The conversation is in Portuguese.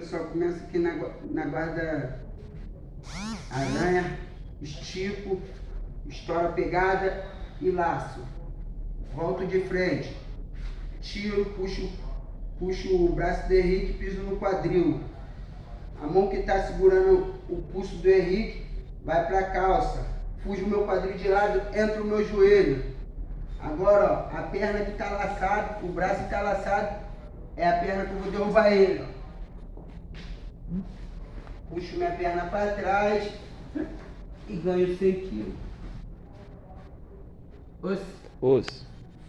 pessoal, começa aqui na, na guarda aranha, estico, estoura a pegada e laço. Volto de frente, tiro, puxo, puxo o braço do Henrique piso no quadril. A mão que está segurando o pulso do Henrique vai para a calça. Fujo o meu quadril de lado, entra o meu joelho. Agora, ó, a perna que está laçada, o braço que está laçado, é a perna que eu vou derrubar ele. Ó. Puxo minha perna para trás e ganho 100 quilos. Os. Os.